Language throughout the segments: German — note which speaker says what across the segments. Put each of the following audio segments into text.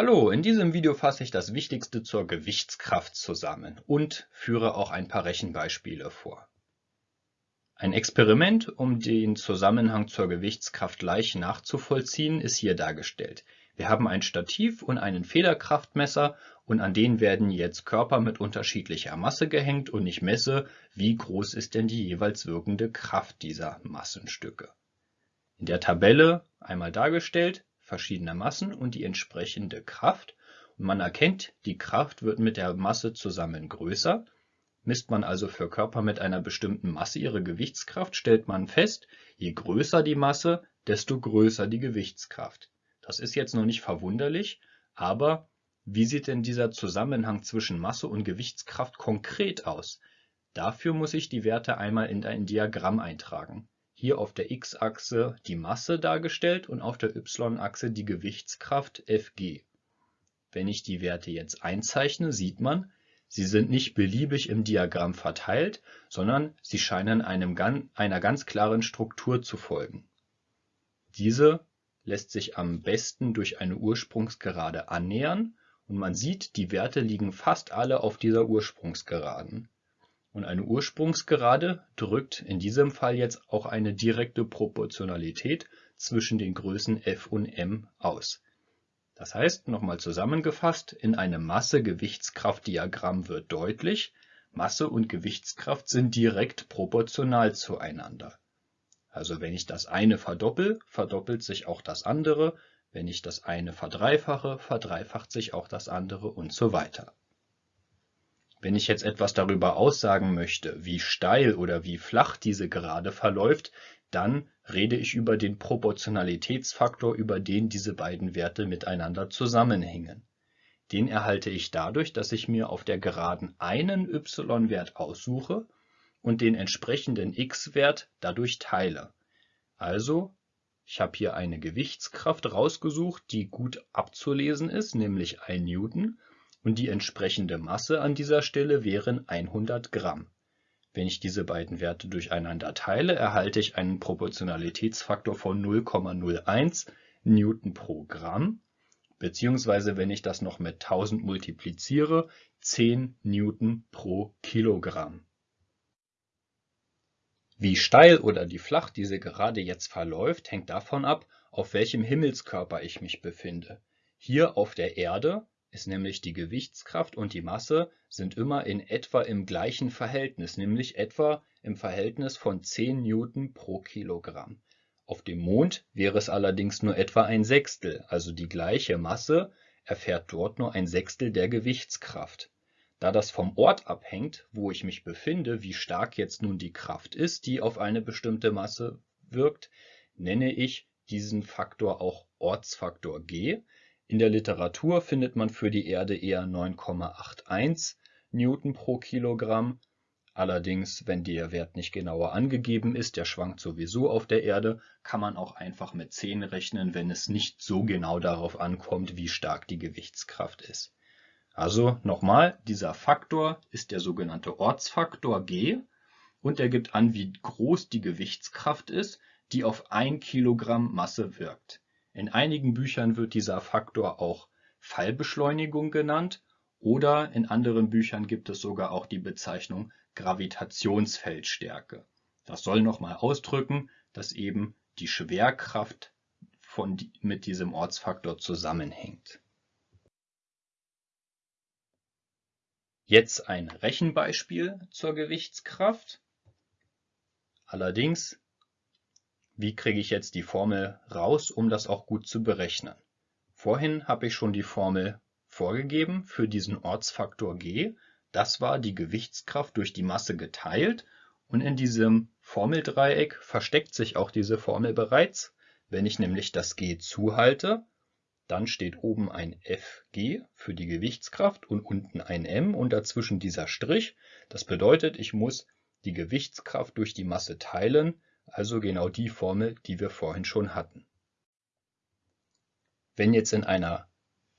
Speaker 1: Hallo, in diesem Video fasse ich das Wichtigste zur Gewichtskraft zusammen und führe auch ein paar Rechenbeispiele vor. Ein Experiment, um den Zusammenhang zur Gewichtskraft leicht nachzuvollziehen, ist hier dargestellt. Wir haben ein Stativ und einen Federkraftmesser und an denen werden jetzt Körper mit unterschiedlicher Masse gehängt und ich messe, wie groß ist denn die jeweils wirkende Kraft dieser Massenstücke. In der Tabelle einmal dargestellt verschiedener Massen und die entsprechende Kraft. Und man erkennt, die Kraft wird mit der Masse zusammen größer. Misst man also für Körper mit einer bestimmten Masse ihre Gewichtskraft, stellt man fest, je größer die Masse, desto größer die Gewichtskraft. Das ist jetzt noch nicht verwunderlich, aber wie sieht denn dieser Zusammenhang zwischen Masse und Gewichtskraft konkret aus? Dafür muss ich die Werte einmal in ein Diagramm eintragen hier auf der x-Achse die Masse dargestellt und auf der y-Achse die Gewichtskraft Fg. Wenn ich die Werte jetzt einzeichne, sieht man, sie sind nicht beliebig im Diagramm verteilt, sondern sie scheinen einem, einer ganz klaren Struktur zu folgen. Diese lässt sich am besten durch eine Ursprungsgerade annähern und man sieht, die Werte liegen fast alle auf dieser Ursprungsgeraden. Und eine Ursprungsgerade drückt in diesem Fall jetzt auch eine direkte Proportionalität zwischen den Größen f und m aus. Das heißt, nochmal zusammengefasst, in einem Masse-Gewichtskraft-Diagramm wird deutlich, Masse und Gewichtskraft sind direkt proportional zueinander. Also wenn ich das eine verdoppel, verdoppelt sich auch das andere, wenn ich das eine verdreifache, verdreifacht sich auch das andere und so weiter. Wenn ich jetzt etwas darüber aussagen möchte, wie steil oder wie flach diese Gerade verläuft, dann rede ich über den Proportionalitätsfaktor, über den diese beiden Werte miteinander zusammenhängen. Den erhalte ich dadurch, dass ich mir auf der Geraden einen y-Wert aussuche und den entsprechenden x-Wert dadurch teile. Also, ich habe hier eine Gewichtskraft rausgesucht, die gut abzulesen ist, nämlich 1 Newton, und die entsprechende Masse an dieser Stelle wären 100 Gramm. Wenn ich diese beiden Werte durcheinander teile, erhalte ich einen Proportionalitätsfaktor von 0,01 Newton pro Gramm, beziehungsweise wenn ich das noch mit 1000 multipliziere, 10 Newton pro Kilogramm. Wie steil oder wie flach diese Gerade jetzt verläuft, hängt davon ab, auf welchem Himmelskörper ich mich befinde. Hier auf der Erde ist nämlich die Gewichtskraft und die Masse sind immer in etwa im gleichen Verhältnis, nämlich etwa im Verhältnis von 10 Newton pro Kilogramm. Auf dem Mond wäre es allerdings nur etwa ein Sechstel, also die gleiche Masse erfährt dort nur ein Sechstel der Gewichtskraft. Da das vom Ort abhängt, wo ich mich befinde, wie stark jetzt nun die Kraft ist, die auf eine bestimmte Masse wirkt, nenne ich diesen Faktor auch Ortsfaktor g, in der Literatur findet man für die Erde eher 9,81 Newton pro Kilogramm. Allerdings, wenn der Wert nicht genauer angegeben ist, der schwankt sowieso auf der Erde, kann man auch einfach mit 10 rechnen, wenn es nicht so genau darauf ankommt, wie stark die Gewichtskraft ist. Also nochmal, dieser Faktor ist der sogenannte Ortsfaktor G und der gibt an, wie groß die Gewichtskraft ist, die auf 1 Kilogramm Masse wirkt. In einigen Büchern wird dieser Faktor auch Fallbeschleunigung genannt oder in anderen Büchern gibt es sogar auch die Bezeichnung Gravitationsfeldstärke. Das soll nochmal ausdrücken, dass eben die Schwerkraft von, mit diesem Ortsfaktor zusammenhängt. Jetzt ein Rechenbeispiel zur Gewichtskraft. Allerdings wie kriege ich jetzt die Formel raus, um das auch gut zu berechnen? Vorhin habe ich schon die Formel vorgegeben für diesen Ortsfaktor g. Das war die Gewichtskraft durch die Masse geteilt und in diesem Formeldreieck versteckt sich auch diese Formel bereits. Wenn ich nämlich das g zuhalte, dann steht oben ein Fg für die Gewichtskraft und unten ein m und dazwischen dieser Strich. Das bedeutet, ich muss die Gewichtskraft durch die Masse teilen, also genau die Formel, die wir vorhin schon hatten. Wenn jetzt in einer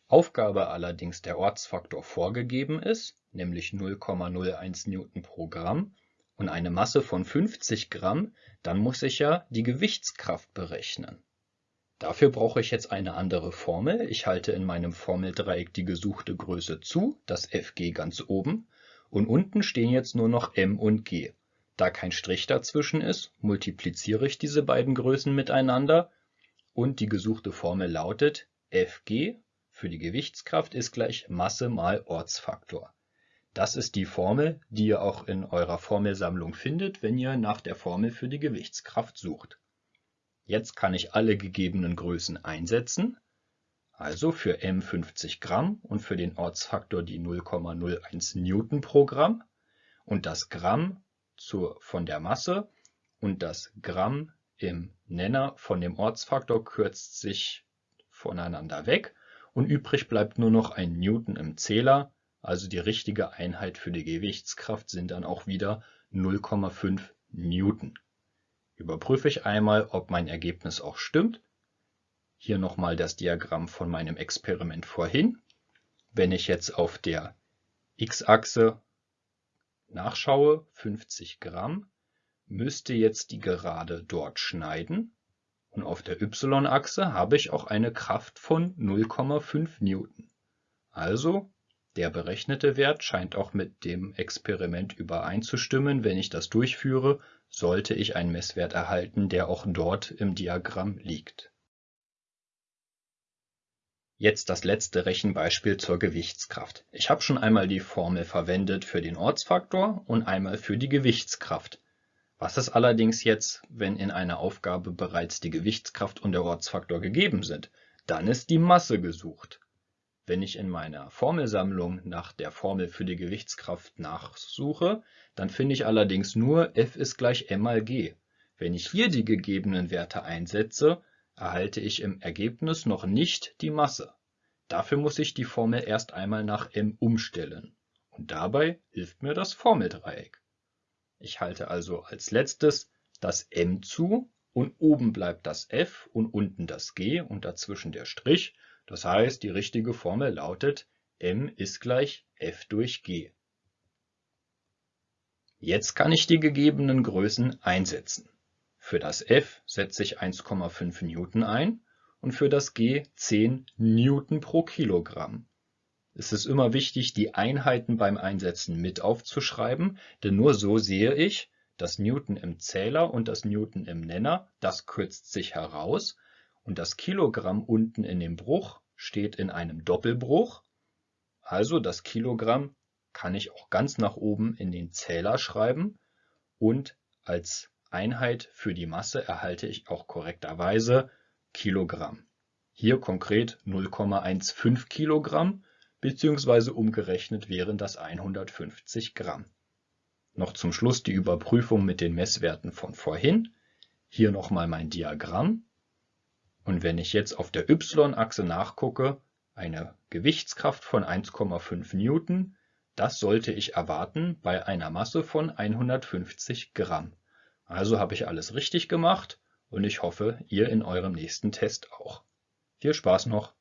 Speaker 1: Aufgabe allerdings der Ortsfaktor vorgegeben ist, nämlich 0,01 Newton pro Gramm und eine Masse von 50 Gramm, dann muss ich ja die Gewichtskraft berechnen. Dafür brauche ich jetzt eine andere Formel. Ich halte in meinem Formeldreieck die gesuchte Größe zu, das Fg ganz oben, und unten stehen jetzt nur noch m und g. Da kein Strich dazwischen ist, multipliziere ich diese beiden Größen miteinander und die gesuchte Formel lautet Fg für die Gewichtskraft ist gleich Masse mal Ortsfaktor. Das ist die Formel, die ihr auch in eurer Formelsammlung findet, wenn ihr nach der Formel für die Gewichtskraft sucht. Jetzt kann ich alle gegebenen Größen einsetzen, also für m 50 Gramm und für den Ortsfaktor die 0,01 Newton pro Gramm und das Gramm zur, von der Masse und das Gramm im Nenner von dem Ortsfaktor kürzt sich voneinander weg und übrig bleibt nur noch ein Newton im Zähler, also die richtige Einheit für die Gewichtskraft sind dann auch wieder 0,5 Newton überprüfe ich einmal, ob mein Ergebnis auch stimmt. Hier nochmal das Diagramm von meinem Experiment vorhin. Wenn ich jetzt auf der x-Achse nachschaue, 50 Gramm, müsste jetzt die Gerade dort schneiden. Und auf der y-Achse habe ich auch eine Kraft von 0,5 Newton. Also der berechnete Wert scheint auch mit dem Experiment übereinzustimmen. Wenn ich das durchführe, sollte ich einen Messwert erhalten, der auch dort im Diagramm liegt. Jetzt das letzte Rechenbeispiel zur Gewichtskraft. Ich habe schon einmal die Formel verwendet für den Ortsfaktor und einmal für die Gewichtskraft. Was ist allerdings jetzt, wenn in einer Aufgabe bereits die Gewichtskraft und der Ortsfaktor gegeben sind? Dann ist die Masse gesucht. Wenn ich in meiner Formelsammlung nach der Formel für die Gewichtskraft nachsuche, dann finde ich allerdings nur F ist gleich m mal g. Wenn ich hier die gegebenen Werte einsetze, erhalte ich im Ergebnis noch nicht die Masse. Dafür muss ich die Formel erst einmal nach m umstellen. Und dabei hilft mir das Formeldreieck. Ich halte also als letztes das m zu und oben bleibt das f und unten das g und dazwischen der Strich das heißt, die richtige Formel lautet m ist gleich F durch g. Jetzt kann ich die gegebenen Größen einsetzen. Für das F setze ich 1,5 Newton ein und für das G 10 Newton pro Kilogramm. Es ist immer wichtig, die Einheiten beim Einsetzen mit aufzuschreiben, denn nur so sehe ich, das Newton im Zähler und das Newton im Nenner, das kürzt sich heraus und das Kilogramm unten in dem Bruch steht in einem Doppelbruch, also das Kilogramm kann ich auch ganz nach oben in den Zähler schreiben und als Einheit für die Masse erhalte ich auch korrekterweise Kilogramm. Hier konkret 0,15 Kilogramm bzw. umgerechnet wären das 150 Gramm. Noch zum Schluss die Überprüfung mit den Messwerten von vorhin. Hier nochmal mein Diagramm. Und wenn ich jetzt auf der y-Achse nachgucke, eine Gewichtskraft von 1,5 Newton, das sollte ich erwarten bei einer Masse von 150 Gramm. Also habe ich alles richtig gemacht und ich hoffe, ihr in eurem nächsten Test auch. Viel Spaß noch!